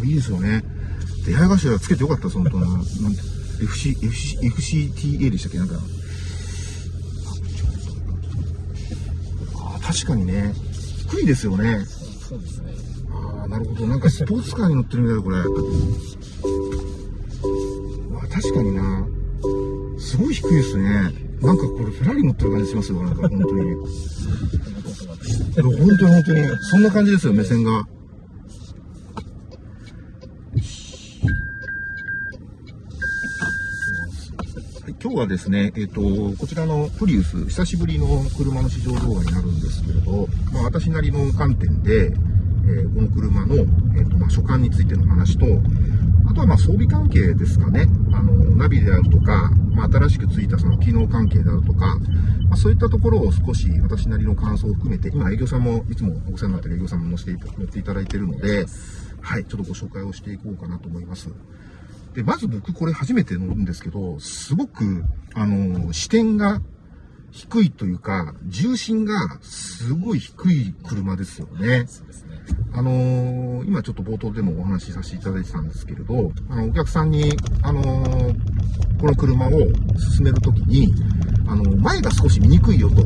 こいいですよね。出会い頭つけてよかったです、本当な。なんて FC、FC、FCTA でしたっけ？なんか。ああ、確かにね。低いですよね。そうですね。ああ、なるほど。なんかスポーツカーに乗ってるみたいだ、これ。あ確かにな。すごい低いですね。なんかこれフェラーリ乗ってる感じしますよ、なんか本当に。本当に本当に。そんな感じですよ、目線が。今日はですね、えっ、と、こちらのプリウス、久しぶりの車の試乗動画になるんですけれど、まあ、私なりの観点で、えーこの車の、えーとまあ、所感についての話と、あとはまあ装備関係ですかね、あのナビであるとか、まあ、新しくついたその機能関係であるとか、まあ、そういったところを少し私なりの感想を含めて、今営業さんもいつもお世話になっている営業さんも乗せていた乗っていただいているので、はい、ちょっとご紹介をしていこうかなと思います。で、まず僕これ初めて乗るんですけど、すごく、あの、視点が低いというか、重心がすごい低い車ですよね。そうですね。あのー今ちょっと冒頭でもお話しさせていただいてたんですけれど、あの、お客さんに、あのーこの車を進めるときに、あの、前が少し見にくいよと。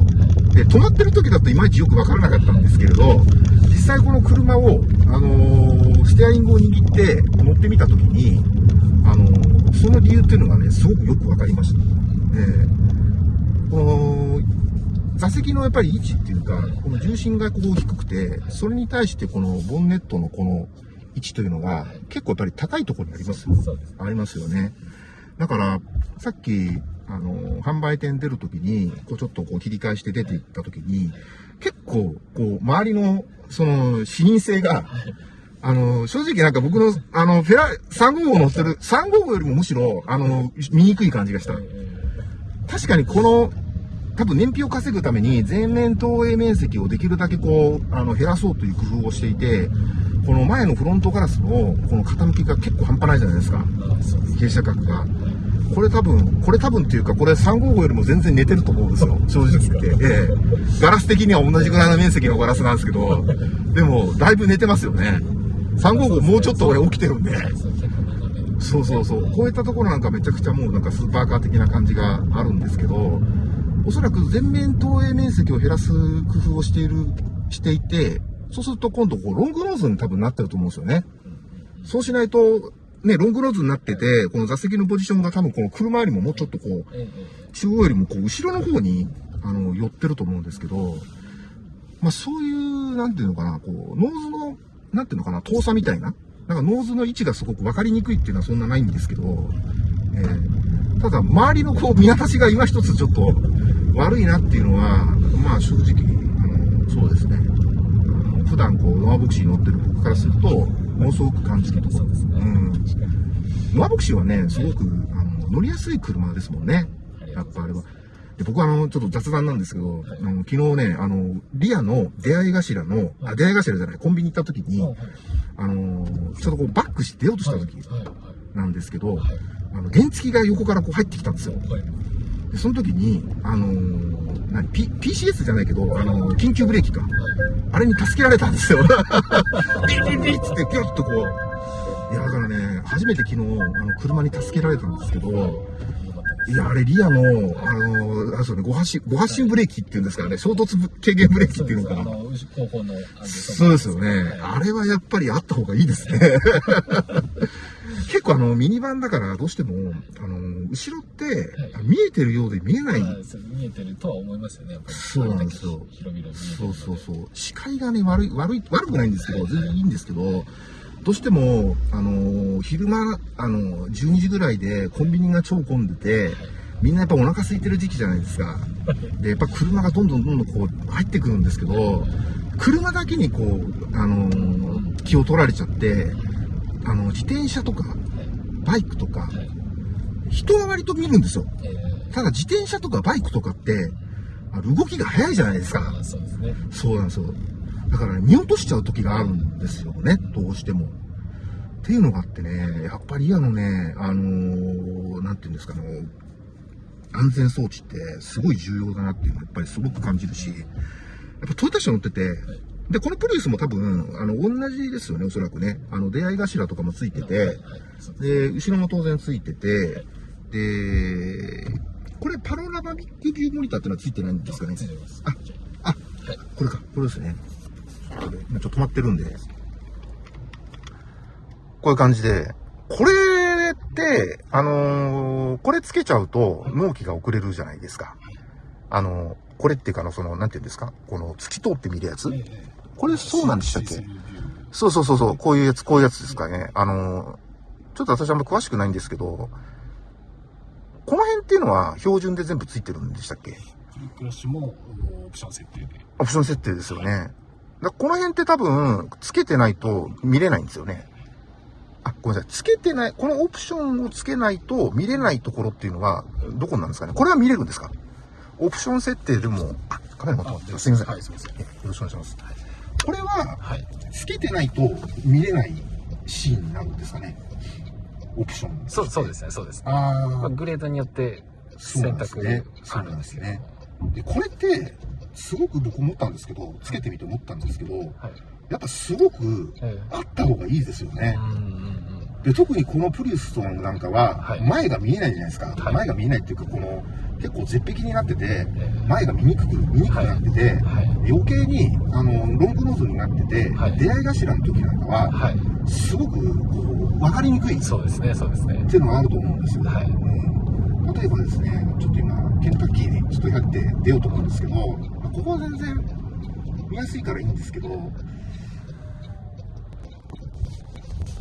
で、止まってる時だといまいちよくわからなかったんですけれど、実際この車を、あのーステアリングを握って乗ってみたときに、あのーその理由っていうのがね、すごくよくわかりました。ええこの座席のやっぱり位置っていうか、この重心がこう低くて、それに対してこのボンネットのこの位置というのが結構やっぱり高いところにありますよ。ありますよね。だから、さっき、あの、販売店出るときに、こうちょっとこう切り返して出ていったときに、結構、こう、周りの、その、視認性が、あの、正直なんか僕の、あの、フェラ、355乗ってる、355よりもむしろ、あの、見にくい感じがした。確かにこの、多分燃費を稼ぐために全面投影面積をできるだけこう、あの、減らそうという工夫をしていて、この前のフロントガラスのこの傾きが結構半端ないじゃないですか。傾斜角が。これ多分、これ多分っていうか、これ355よりも全然寝てると思うんですよ。正直言って。ええガラス的には同じぐらいの面積のガラスなんですけど、でも、だいぶ寝てますよね。355もうちょっと俺起きてるんで。そう。そうそう。こういったところなんかめちゃくちゃもうなんかスーパーカー的な感じがあるんですけど、おそらく全面投影面積を減らす工夫をしている、していて、そうすると今度こうロングノーズに多分なってると思うんですよね。そうしないと、ね、ロングノーズになってて、この座席のポジションが多分この車よりももうちょっとこう、中央よりもこう後ろの方に、あの、寄ってると思うんですけど、まあそういう、なんていうのかな、こう、ノーズの、なんていうのかな、遠さみたいな。なんかノーズの位置がすごく分かりにくいっていうのはそんなないんですけど、えーただ周りのこう見渡しが今一つちょっと悪いなっていうのは、まあ正直、あの、そうですね。普段こう、ノアボクシーに乗ってる僕からすると、ものすごく感じるところ。ですね。うん。ノアボクシーはね、すごく、あの、乗りやすい車ですもんね。やっぱあれは。で、僕はあの、ちょっと雑談なんですけど、あの昨日ね、あの、リアの出会い頭の、あ、出会い頭じゃない、コンビニ行った時に、はいあの、ちょっとこうバックして出ようとした時なんですけど、はい。あの、原付が横からこう入ってきたんですよ。はい。で、その時に、あのー何、P、PCS じゃないけど、あのー緊急ブレーキか。あれに助けられたんですよ。ビリビリビリっつって、ピュッとこう。いや、だからね、初めて昨日、あの、車に助けられたんですけど、いや、あれ、リアの、あの、あれですよね、5発進、5発進ブレーキっていうんですからね、衝突軽減ブレーキっていうのかな。そうですよね。あれはやっぱりあった方がいいですね。結構あの、ミニバンだからどうしても、あの、後ろって、見えてるようで見えない。見えてるとは思いますよね。そうなんですよそうそうそう。視界がね、悪い、悪い、悪くないんですけど、全然いいんですけど、どうしても、あのー昼間、あのー12時ぐらいでコンビニが超混んでて、みんなやっぱお腹空いてる時期じゃないですか。で、やっぱ車がどんどんどんどんこう入ってくるんですけど、車だけにこう、あのー気を取られちゃって、あの、自転車とか、バイクとか、はい人は割と見るんですよ。ええただ自転車とかバイクとかって、あの動きが速いじゃないですか。そうなんですよ。だから、ね、見落としちゃう時があるんですよね、どうしても。っていうのがあってね、やっぱりあのね、あのーなんていうんですかね、安全装置ってすごい重要だなっていうのはやっぱりすごく感じるし、やっぱトヨタ車乗ってて、で、このプリウスも多分、あの、同じですよね、おそらくね。あの、出会い頭とかもついてて、はいはいそうで後ろも当然ついてて、で、これパノラマビックビューモニターってのはついてないんですかね？ついてます。ああ、はい。これか、これですね。今ちょっと止まってるんで。こういう感じで。これって、あのーこれつけちゃうと納期が遅れるじゃないですか。あのーこれっていうかあの、その、なんていうんですか？この透き通って見るやつ？ええこれそうなんでしたっけ？そうそうそうそう、こういうやつ、こういうやつですかね。あのーちょっと私あんま詳しくないんですけど、この辺っていうのは標準で全部ついてるんでしたっけ？ラッシュもオプション設定で。オプション設定ですよね。だこの辺って多分、つけてないと見れないんですよね。あ、ごめんなさい。つけてない、このオプションをつけないと見れないところっていうのは、どこなんですかねこれは見れるんですかオプション設定でも、あ、カメラ持ってもらってすいません。はい、すみません。えよろしくお願いします。これは、はい。つけてないと見れないシーンなんですかねオプション。そう、そうですね、そうですね。あまあ、グレードによって選択ねあるんですけど。そうなんで、これって、すごく僕思ったんですけど、つけてみて思ったんですけど、はい。やっぱすごくえあった方がいいですよね。で、特にこのプリウストンなんかはは、い前が見えないじゃないですか。はい前が見えないっていうか、この、結構絶壁になってて、ええ前が見にくく、見にくくなってて、はい。余計に、あの、ロングノーズになってて、はい出会い頭の時なんかは、はい。すごく、こう、わかりにくいっそうですね、そうですね。ていうのがあると思うんですよ。はいうん例えばですね、ちょっと今、ケンタッキーにちょっとやって出ようと思うんですけど、まあここは全然見やすいからいいんですけど、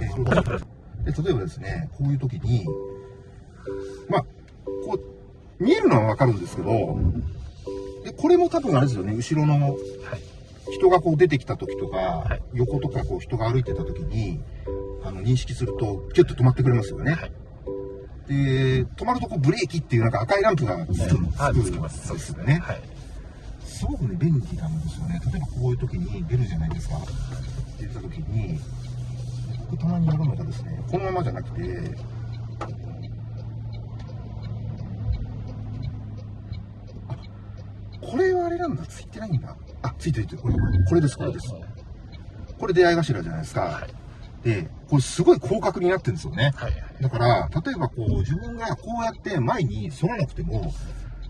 えで例えばですね、こういう時に、まあ、こう、見えるのはわかるんですけど、で、これも多分あれですよね、後ろのはい。人がこう出てきた時とか、はい横とかこう人が歩いてた時に、あの、認識すると、キュッと止まってくれますよね。はいで、止まるとこうブレーキっていうなんか赤いランプがつくんですよね。はい。すごくね、便利なんですよね。例えばこういう時に出るじゃないですか。出た時に、僕たまにやるのがですね、このままじゃなくて、あ、これはあれなんだ、ついてないんだ。あ、ついてるついてる。これ、これです、これです。これ出会い頭じゃないですか。はい。で、これすごい広角になってるんですよね。はい。だから、例えばこう、自分がこうやって前に反らなくても、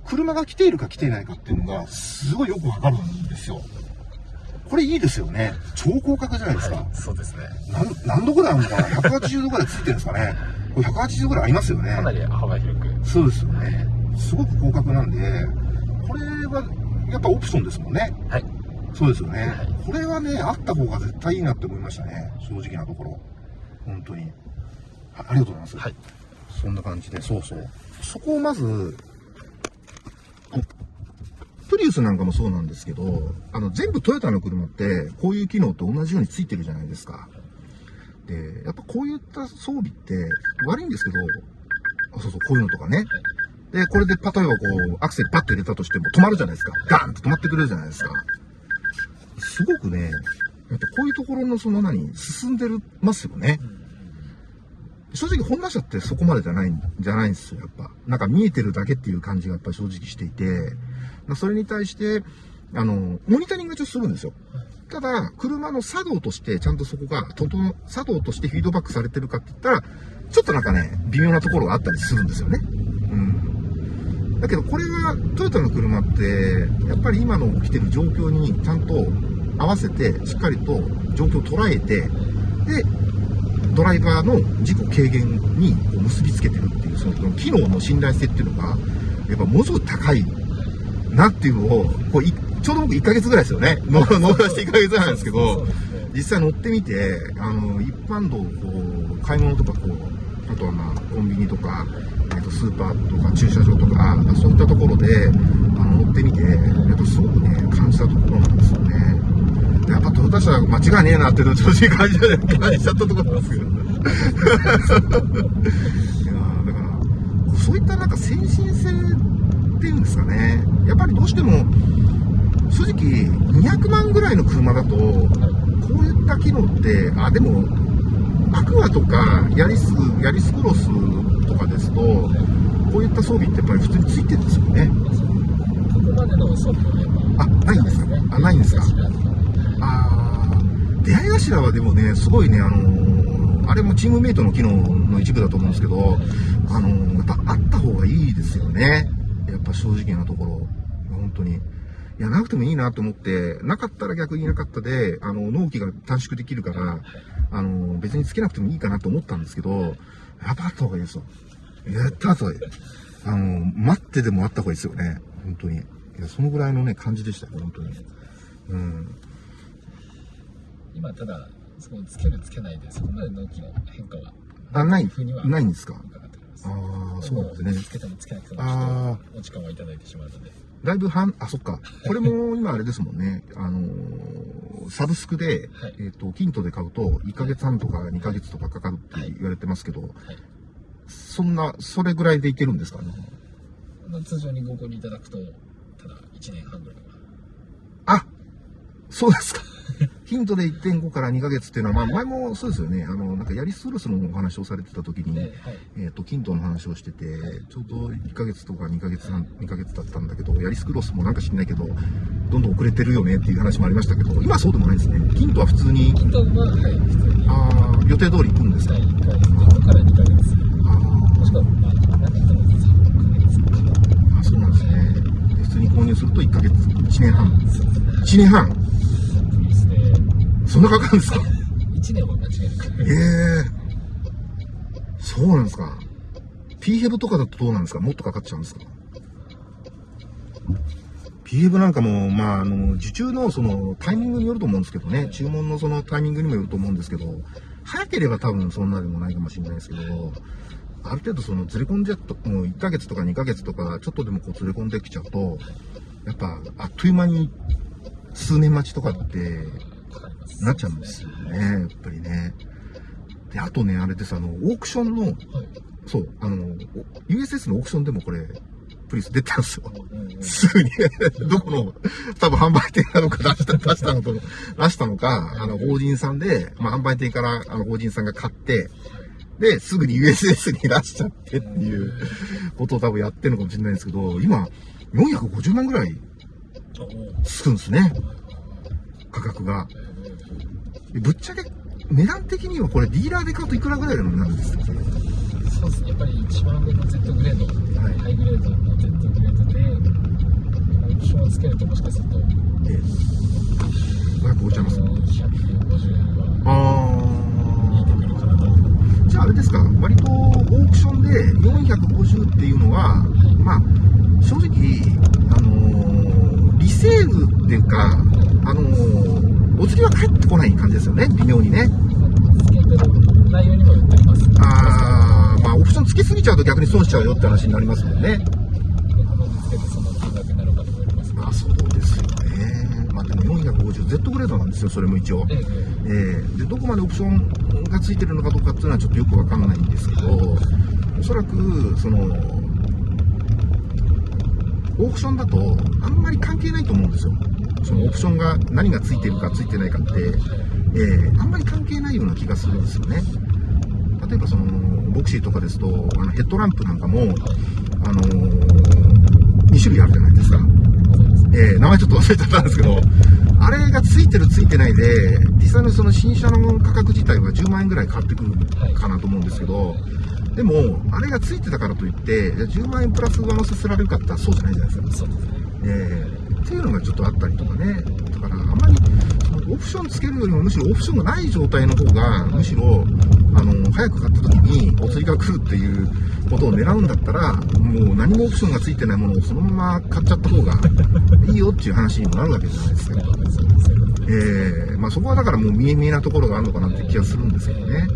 車が来ているか来ていないかっていうのが、すごいよくわかるんですよ。これいいですよね。超広角じゃないですか。はい。そうですね。なん何度ぐらいあるのかな ?180 度ぐらいついてるんですかね？これ180度ぐらいありますよね。かなり幅広く。そうですよね。すごく広角なんで、これはやっぱオプションですもんね。はい。そうですよね。はいこれはね、あった方が絶対いいなって思いましたね。正直なところ。本当に。あありがとうございます。はい。そんな感じで、そうそう。そこをまず、プリウスなんかもそうなんですけど、あの、全部トヨタの車って、こういう機能と同じようについてるじゃないですか。で、やっぱこういった装備って、悪いんですけど、あそうそう、こういうのとかね。で、これで、例えばこう、アクセルパッと入れたとしても止まるじゃないですか。ガーンと止まってくれるじゃないですか。すごくね、やっぱこういうところのその何、進んでるますよね。正直、ホンダ車ってそこまでじゃないんじゃないんですよ、やっぱ。なんか見えてるだけっていう感じがやっぱり正直していて、まそれに対して、あの、モニタリングはちょっとするんですよ。ただ、車の作動として、ちゃんとそこが、とと作動としてフィードバックされてるかって言ったら、ちょっとなんかね、微妙なところがあったりするんですよね。うん。だけど、これは、トヨタの車って、やっぱり今の起きてる状況にちゃんと合わせて、しっかりと状況を捉えて、で、ドライバーの事故軽減にこう結びつけてるっていう、その機能の信頼性っていうのが、やっぱものすごく高いなっていうのを、こういちょうど僕1ヶ月ぐらいですよね。乗乗らして1ヶ月ぐらいなんですけど実際乗ってみて、あの、一般道をこう、買い物とかこう、あとはまあ、コンビニとか、えっと、スーパーとか駐車場とか、そういったところで、あの、乗ってみて、やっぱすごくね、感じたところなんですよね。やっぱトヨタ車間違いねえなっていうのを正直感じ感じちゃったところなんですけど。いやだから、そういったなんか先進性っていうんですかね、やっぱりどうしても、正直、200万ぐらいの車だと、こういった機能って、あ、でも、アクアとか、ヤリス、ヤリスクロスとかですと、こういった装備ってやっぱり普通についてるんですよね。ここまでの装備はやっぱあ、ないんですかあ、ないんですか？出会い頭はでもね、すごいね、あのーあれもチームメイトの機能の一部だと思うんですけど、あのーやっぱあった方がいいですよね。やっぱ正直なところ。本当に。いや、なくてもいいなと思って、なかったら逆になかったで、あの、納期が短縮できるから、あの、別につけなくてもいいかなと思ったんですけど、やっぱあった方がいいですよ。やった後がいい。あの、待ってでもあった方がいいですよね。本当に。いや、そのぐらいのね、感じでしたよ、本当に。うん。今ただそのつけるつけないでそこまで納期の変化はあ、ないふうには、ないんですか？ああ、そうなんですね。つけてもつけなくてもちょあっとお時間はいただいてしまうのでだいぶ半、あ、そっか。これも今あれですもんね。あのーサブスクで、はいえっ、と、キントで買うと、1ヶ月半とか2ヶ月とかかかるって言われてますけど、はいそんな、それぐらいでいけるんですか？ね。まあ通常にご購入いただくとただ1年半ぐらいはあそうですか。ヒントで1.5から2ヶ月っていうのは、まあ前もそうですよね。あの、なんかヤリスウルスのお話をされてた時に、で、はいえっ、と、キントの話をしてて、ちょうど1ヶ月とか2ヶ月半、2ヶ月だったんだけど、ヤリスクロスもなんか知んないけど、どんどん遅れてるよねっていう話もありましたけど、今はそうでもないですね。キントは普通に、キントははい普通にあー予定通り行くんですか、第1ヶ月1から2ヶ月あもしくはまあ何人とも3ヶ月かーあ、そうなんですね。で普通に購入すると1ヶ月、1年半。そうですね1年半そんなかかるんですか？1年は間違いなく。ええ。そうなんですか。P ヘブとかだとどうなんですか？もっとかかっちゃうんですか？P ヘブなんかも、まあ、あの、受注のそのタイミングによると思うんですけどね、注文のそのタイミングにもよると思うんですけど、早ければ多分そんなでもないかもしれないですけど、ある程度そのずれ込んじゃっと、もう1ヶ月とか2ヶ月とか、ちょっとでもこうずれ込んできちゃうと、やっぱあっという間に数年待ちとかってなっちゃうんですよね、やっぱりね。で、あとね、あれです、あの、オークションの、はいそう、あの、お USS のオークションでもこれ、プリウス出たんですよ。すぐに、どこの、多分販売店なのか出した、出したのと、出したのか、あの、法人さんで、まあ、販売店から、あの、法人さんが買って、で、すぐに USS に出しちゃってっていうことを多分やってるのかもしれないんですけど、今、450万ぐらいつくんですね、価格が。でぶっちゃけ、値段的にはこれディーラーで買うといくらぐらいの値段ですか？そうですね、やっぱり一番上の Z グレード、はいハイグレードの Z グレードで、オプションをつけるともしかすると、ええ。550ちゃいます。150はあ見えてくるかなと。ー。じゃああれですか、割とオークションで450っていうのは、まあ、正直、あのーリセールっていうか、ーお釣りは返ってこない感じですよね、微妙にね。あー、まあ、オプションつけすぎちゃうと逆に損しちゃうよって話になりますもんね。まあ、そうですよね。まあ、でも 450Z グレードなんですよ、それも一応。えええーでどこまでオプションがついてるのかどうかっていうのはちょっとよくわかんないんですけど、おそらく、その、オークションだとあんまり関係ないと思うんですよ。そのオプションが何がついてるかついてないかって、えーあんまり関係ないような気がするんですよね。例えばその、ボクシーとかですと、あのヘッドランプなんかも、あの2種類あるじゃないですか。えー名前ちょっと忘れちゃったんですけど、あれがついてるついてないで、実際のその新車の価格自体は10万円ぐらい変わってくるかなと思うんですけど、でも、あれがついてたからといって、じゃあ10万円プラス上乗せされるかって言ったらそうじゃないじゃないですか。そうですね。えーっていうのがちょっとあったりとかね。だから、あんまり、オプションつけるよりもむしろオプションがない状態の方が、むしろ、あの、早く買った時にお釣りが来るっていうことを狙うんだったら、もう何もオプションがついてないものをそのまま買っちゃった方がいいよっていう話にもなるわけじゃないですか。えーまあそこはだからもう見え見えなところがあるのかなって気がするんですけどね。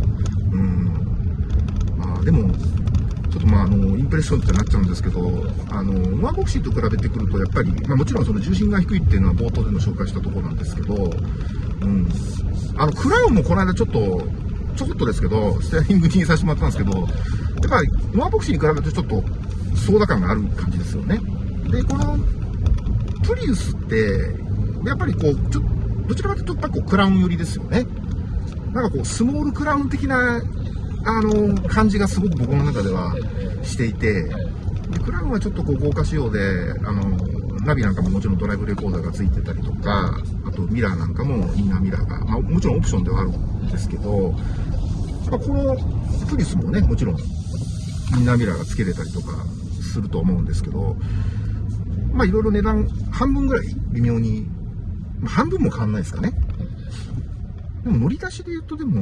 うん。まあでも、ちょっとまああの、インプレッションってなっちゃうんですけど、あの、ノアボクシーと比べてくるとやっぱり、まあもちろんその重心が低いっていうのは冒頭でも紹介したところなんですけど、うん。あの、クラウンもこの間ちょっと、ちょこっとですけど、ステアリングにさせてもらったんですけど、やっぱりノアボクシーに比べるとちょっと、操舵感がある感じですよね。で、この、プリウスって、やっぱりこう、ちょどちらかというと、やっぱこう、クラウン寄りですよね。なんかこう、スモールクラウン的な、あの、感じがすごく僕の中ではしていて、でクラウンはちょっとこう、豪華仕様で、あの、ナビなんかももちろんドライブレコーダーがついてたりとか、あとミラーなんかもインナーミラーが、まあ、もちろんオプションではあるんですけど、まあ、このプリスもね、もちろんインナーミラーがつけれたりとかすると思うんですけど、まあいろいろ値段半分ぐらい微妙に、ま、半分も変わんないですかね。でも乗り出しで言うとでも、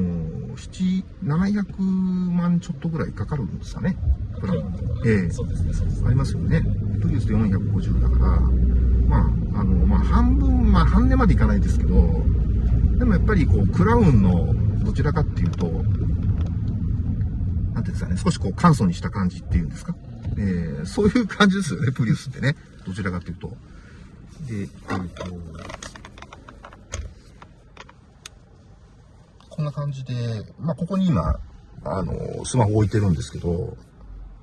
7、700万ちょっとぐらいかかるんですかね。プランええそうですね、そうですね。ありますよね。プリウスで450だから、まあ、あの、まあ、半分、まあ、半値までいかないですけど、でもやっぱりこう、クラウンのどちらかっていうと、なんていうんですかね、少しこう、簡素にした感じっていうんですか？えーそういう感じですよね、プリウスってね。どちらかっていうと。で、えっ、と、こんな感じで、まあ、ここに今、あの、スマホ置いてるんですけど、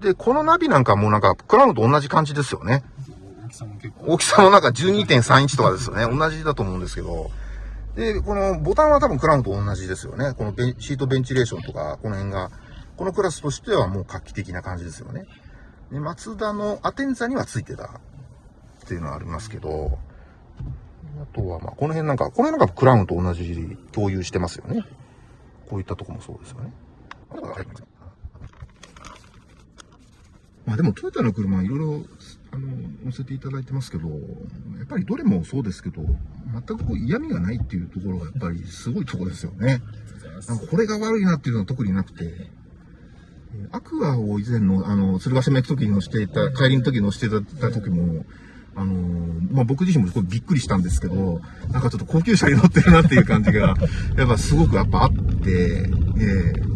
で、このナビなんかもなんか、クラウンと同じ感じですよね。大きさもなんか12.3インチとかですよね。同じだと思うんですけど。で、このボタンは多分クラウンと同じですよね。このベンシートベンチレーションとか、この辺が、このクラスとしてはもう画期的な感じですよね。で、マツダのアテンザにはついてたっていうのはありますけど、あとはまあ、この辺なんか、この辺なんかクラウンと同じ共有してますよね。こういったとこもそうですよね。まあでもトヨタの車いろいろあの乗せていただいてますけど、やっぱりどれもそうですけど、全くこう嫌味がないっていうところがやっぱりすごいところですよね。なんかこれが悪いなっていうのは特になくて、えーアクアを以前の、あの、鶴ヶ島行く時に乗していた、帰りの時に乗していた時も、あのーまあ、僕自身もびっくりしたんですけど、なんかちょっと高級車に乗ってるなっていう感じが、やっぱすごくやっぱあって、えー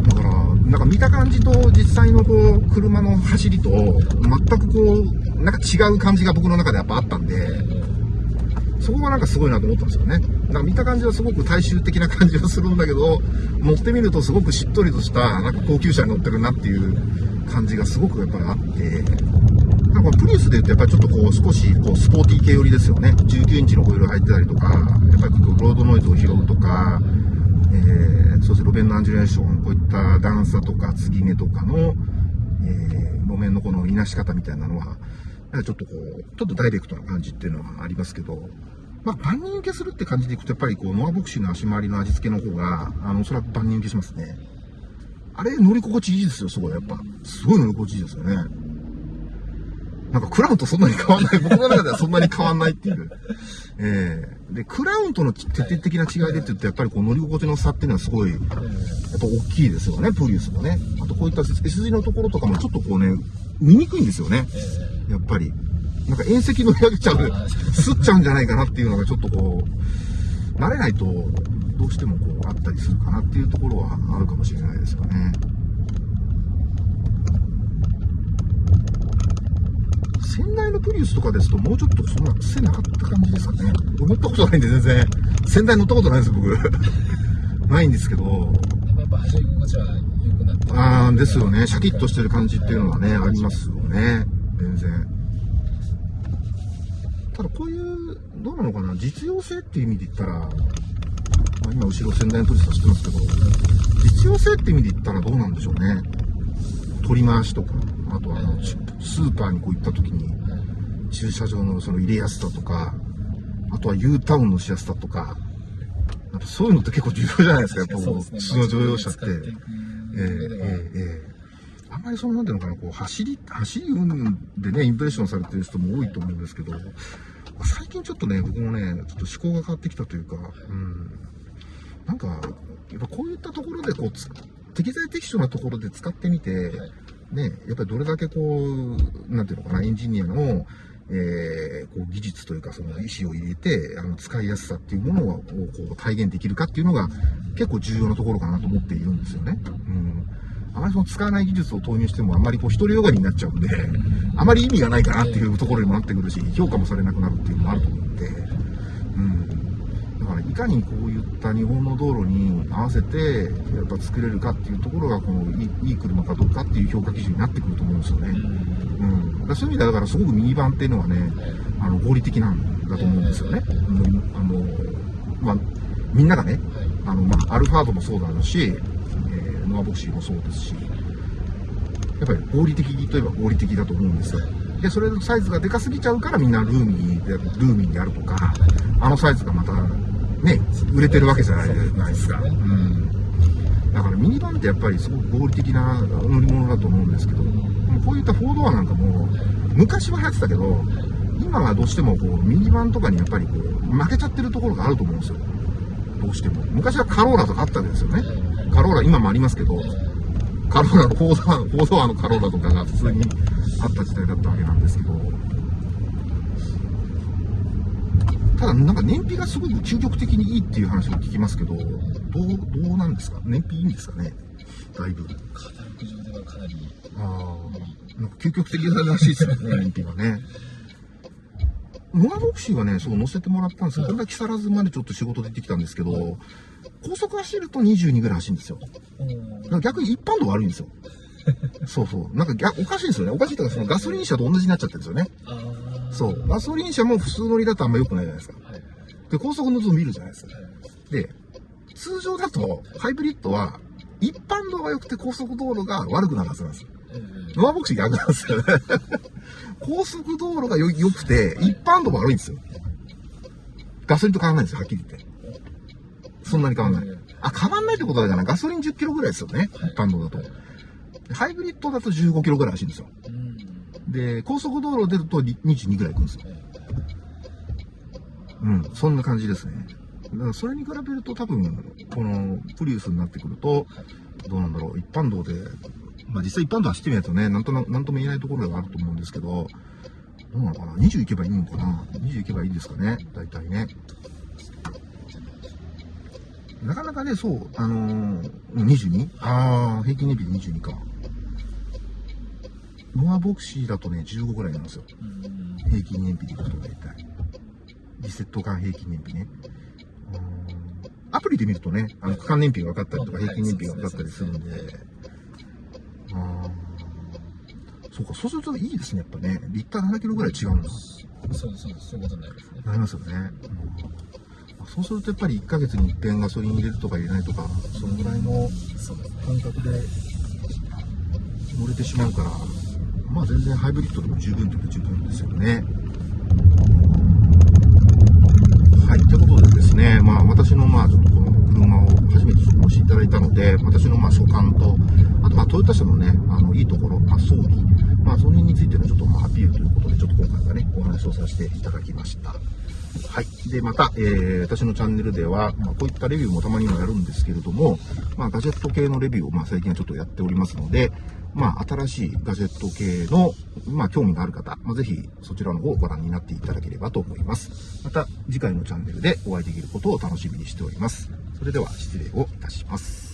だから、なんか見た感じと実際のこう、車の走りと、全くこう、なんか違う感じが僕の中でやっぱあったんで、そこがなんかすごいなと思ったんですよね。なんか見た感じはすごく大衆的な感じはするんだけど、乗ってみるとすごくしっとりとした、なんか高級車に乗ってるなっていう感じがすごくやっぱりあって、なんかプリウスで言うとやっぱりちょっとこう少しこうスポーティー系寄りですよね。19インチのホイール入ってたりとか、やっぱりロードノイズを拾うとか、えー、そうですね、路面のアンジュレーション、こういった段差とか継ぎ目とかの、えー、路面のこのいなし方みたいなのは、ちょっとこう、ちょっとダイレクトな感じっていうのはありますけど、まあ、万人受けするって感じでいくと、やっぱりこう、ノアボクシーの足回りの味付けの方が、あの、おそらく万人受けしますね。あれ、乗り心地いいですよ、すごい、やっぱ。すごい乗り心地いいですよね。なんか、クラウンとそんなに変わんない。僕の中ではそんなに変わんないっていう。ええで、クラウンとの徹底的な違いでって言うと、やっぱりこう、乗り心地の差っていうのはすごい、やっぱ大きいですよね、プリウスもね。あと、こういった S 字のところとかもちょっとこうね、見にくいんですよね。やっぱり。なんか、遠石乗り上げちゃう、すっちゃうんじゃないかなっていうのがちょっとこう、慣れないと、どうしてもこう、あったりするかなっていうところはあるかもしれないですよね。仙台のプリウスとかですと、もうちょっとそんな癖なかった感じですかね。乗ったことないんで全然。仙台乗ったことないんです、僕。ないんですけど。やっぱ走り心地は良くなってああ、ですよね。シャキッとしてる感じっていうのはね、ありますよね。全然。ただこういう、どうなのかな、実用性っていう意味で言ったら、まあ、今後ろ仙台のプリウス走ってますけど、実用性っていう意味で言ったらどうなんでしょうね。取り回しとか、あとあの、スーパーにこう行った時に、駐車場のその入れやすさとか、あとは U タウンのしやすさとか、やっぱそういうのって結構重要じゃないですか、やっぱ普通の乗用車って。ええええええあんまりその、なんていうのかな、こう、走り、走り運でね、インプレッションされてる人も多いと思うんですけど、最近ちょっとね、僕もね、ちょっと思考が変わってきたというか、うん。なんか、やっぱこういったところで、こう、つ適材適所なところで使ってみて、はいね、やっぱりどれだけこう、なんていうのかな、エンジニアの、えーこう技術というか、その意思を入れて、あの、使いやすさっていうものをこう体現できるかっていうのが結構重要なところかなと思っているんですよね。うん。あまりその使わない技術を投入してもあんまりこう、独りよがりになっちゃうんで、あまり意味がないかなっていうところにもなってくるし、評価もされなくなるっていうのもあると思う、からいかにこういった日本の道路に合わせてやっぱ作れるかっていうところがこのいい車かどうかっていう評価基準になってくると思うんですよね。うん、だそういう意味ではだからすごくミニバンっていうのはねあの合理的なんだと思うんですよね。うんあのまあ、みんながねはいあの、まあ、アルファードもそうだろうし、えーノアボクシーもそうですしやっぱり合理的といえば合理的だと思うんですよ。で、それのサイズがでかすぎちゃうからみんなルーミーで、ルーミーであるとか、あのサイズがまた、ね、売れてるわけじゃないですか。うん。だからミニバンってやっぱりすごく合理的な乗り物だと思うんですけど、こういったフォードアなんかも、昔は流行ってたけど、今はどうしてもこうミニバンとかにやっぱりこう負けちゃってるところがあると思うんですよ。どうしても。昔はカローラとかあったわけですよね。カローラ今もありますけど、カローラのフォードア、フォードアのカローラとかが普通にあった時代だったわけなんですけど、ただなんか燃費がすごい究極的にいいっていう話を聞きますけど、どう、どうなんですか？燃費いいんですかね？だいぶ。上ではかなりああ、なんか究極的ならしいですよね、燃費がね。ノアボクシーはね、そう乗せてもらったんですよ。これが木更津までちょっと仕事で行ってきたんですけど、高速走ると22ぐらい走るんですよ。だから逆に一般度悪いんですよ。そうそう。なんか逆おかしいんですよね。おかしいというか、そのガソリン車と同じになっちゃってるんですよね。そう。ガソリン車も普通乗りだとあんま良くないじゃないですか。はいで、高速の図見るじゃないですか。はいで、通常だと、ハイブリッドは、一般道が良くて高速道路が悪くなるはずなんですよ。えノアボクシー逆なんですよね。高速道路が良良くて、一般道が悪いんですよ。ガソリンと変わんないんですよ、はっきり言って。そんなに変わんない。あ、変わんないってことだから、ガソリン10キロぐらいですよね、一般道だと。ハイブリッドだと15キロぐらい走るんですよ。で、高速道路出ると22ぐらい行くんですよ。うん、そんな感じですね。だからそれに比べると多分、このプリウスになってくると、どうなんだろう、一般道で、まあ実際一般道走ってみないとね、なんとななんとも言えないところがあると思うんですけど、どうなのかな ?20 行けばいいのかな ?20 行けばいいですかね大体ね。なかなかね、そう、あのー、22? ああ、平均燃費22か。ノアボクシーだとね、15ぐらいなんですよ。うん平均燃費でいくと大体。リセット間平均燃費ね。アプリで見るとね、あの区間燃費が分かったりとか、はい平均燃費が分かったりするんで。あーそうか、そうするといいですね、やっぱね。リッター7キロぐらい違うんだ。そうですそうですそういうことになりますねなりますよね。うんそうするとやっぱり1ヶ月に一遍ガソリン入れるとか入れないとか、そのぐらいの感覚で乗れてしまうから、まあ全然ハイブリッドでも十分という十分ですよね。はい、ということでですね、まあ私のまあちょっとこの車を初めてお越しいただいたので、私のまあ所感と、あとまあトヨタ車のね、あのいいところ、まあ装備、まあその辺についてのちょっとまあアピールということで、ちょっと今回はね、お話をさせていただきました。はい。で、また、えー私のチャンネルでは、まあ、こういったレビューもたまにはやるんですけれども、まあ、ガジェット系のレビューを、まあ、最近はちょっとやっておりますので、まあ、新しいガジェット系の、まあ、興味がある方、まあ、ぜひ、そちらの方をご覧になっていただければと思います。また、次回のチャンネルでお会いできることを楽しみにしております。それでは、失礼をいたします。